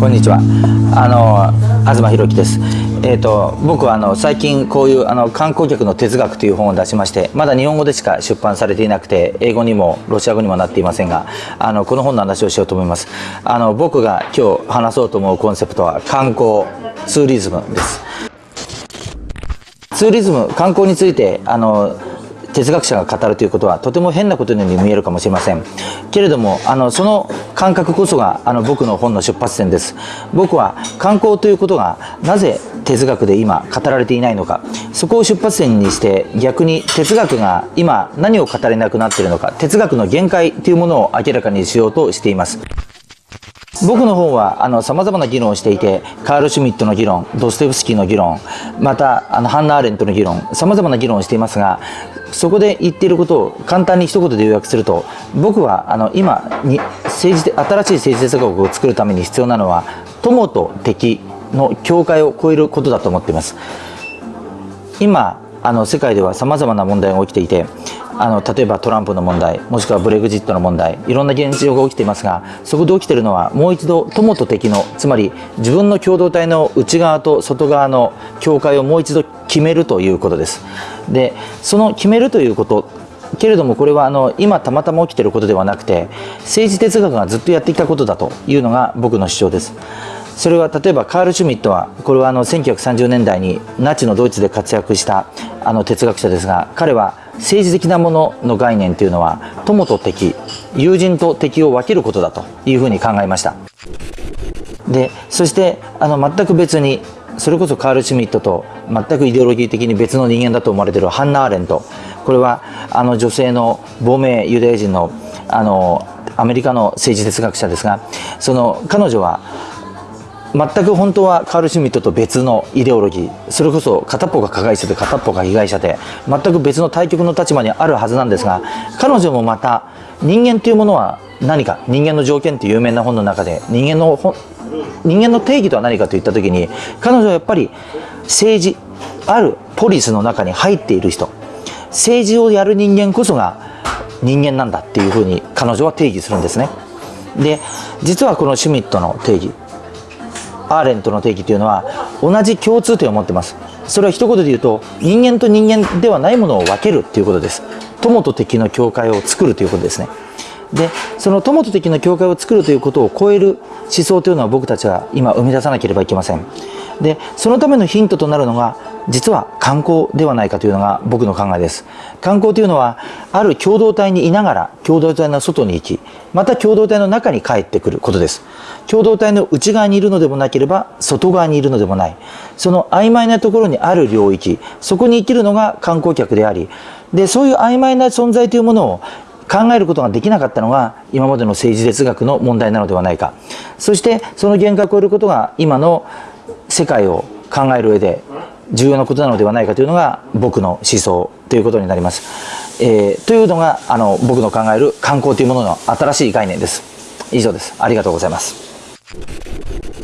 こんにちは。あの東博樹です。えーと、僕はあの最近こういうあの観光客の哲学という本を出しましてまだ日本語でしか出版されていなくて英語にもロシア語にもなっていませんがあのこの本の話をしようと思います。あの僕が今日話そうと思うコンセプトは観光ツーリズムです。ツーリズム観光についてあの哲学者が語るということはとても変なことのように見えるかもしれません。けれどもあのその感覚こそがあの僕の本の出発点です。僕は観光ということがなぜ哲学で今語られていないのか。そこを出発点にして逆に哲学が今何を語れなくなっているのか。哲学の限界というものを明らかにしようとしています。僕の方はあの様々な議論をしていてカール・シュミットの議論ドステフスキーの議論またあのハンナ・アーレントの議論様々な議論をしていますがそこで言っていることを簡単に一言で要約すると僕はあの今に政治新しい政治哲学を作るために必要なのは友と敵の境界を超えることだと思っています。今あの世界では様々な問題が起きていてあの例えばトランプの問題もしくはブレグジットの問題いろんな現状が起きていますがそこで起きているのはもう一度友と敵のつまり自分の共同体の内側と外側の境界をもう一度決めるということです。でその決めるということけれどもこれはあの今たまたま起きていることではなくて政治哲学がずっとやってきたことだというのが僕の主張です。それは例えばカール・シュミットはこれはあの1930年代にナチのドイツで活躍したあの哲学者ですが彼は政治的なものの概念というのは友と敵友人と敵を分けることだというふうに考えました。でそしてあの全く別にそれこそカール・シュミットと全くイデオロギー的に別の人間だと思われているハンナ・アーレントこれはあの女性の亡命ユダヤ人のあのアメリカの政治哲学者ですがその彼女は全く本当はカール・シュミットと別のイデオロギーそれこそ片っぽが加害者で片っぽが被害者で全く別の対極の立場にあるはずなんですが彼女もまた人間というものは何か人間の条件という有名な本の中で人間の人間の定義とは何かといった時に彼女はやっぱり政治あるポリスの中に入っている人。政治をやる人間こそが人間なんだっていうふうに彼女は定義するんですね。で実はこのシュミットの定義アーレントの定義というのは同じ共通点を持ってます。それは一言で言うと人間と人間ではないものを分けるということです。友と敵の境界を作るということですね。でその友と敵の境界を作るということを超える思想というのは僕たちは今生み出さなければいけません。でそのためのヒントとなるのが実は観光ではないかというのが僕の考えです。観光というのはある共同体にいながら共同体の外に行きまた共同体の中に帰ってくることです。共同体の内側にいるのでもなければ外側にいるのでもない。その曖昧なところにある領域そこに生きるのが観光客でありでそういう曖昧な存在というものを考えることができなかったのが今までの政治哲学の問題なのではないか。そしてその限界を超えることが今の世界を考える上で重要なことなのではないかというのが僕の思想ということになります。えー、というのがあの僕の考える観光というものの新しい概念です。以上です。ありがとうございます。